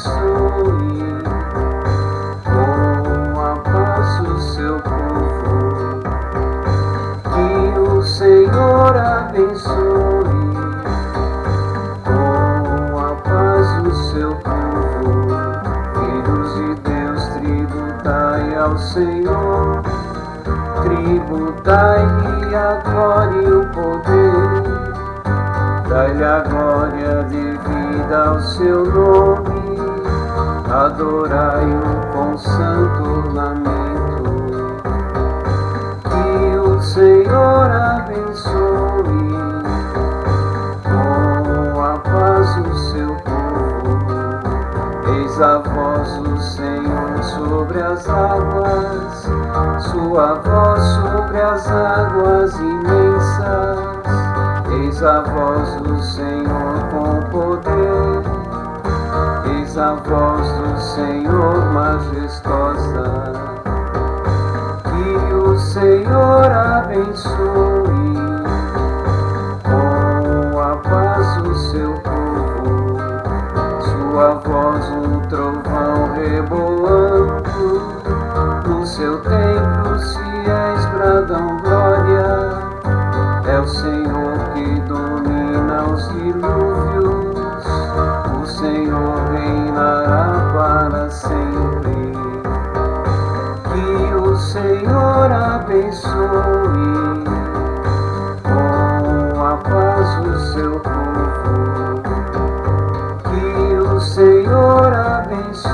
Abençoe com a paz o seu povo. Que o Senhor abençoe com a paz o seu povo. Filhos de Deus, tributai ao Senhor, tributai-lhe a glória e o poder. Dai-lhe a glória devida ao seu nome, adorai-o com santo lamento. Que o Senhor abençoe com a paz o seu povo. Eis a voz do Senhor sobre as águas, sua voz sobre as águas imensas. Eis a voz do Senhor voz do Senhor majestosa. Que o Senhor abençoe reinará para sempre. Que o Senhor abençoe com a paz o seu povo. Que o Senhor abençoe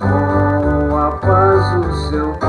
com a paz o seu povo.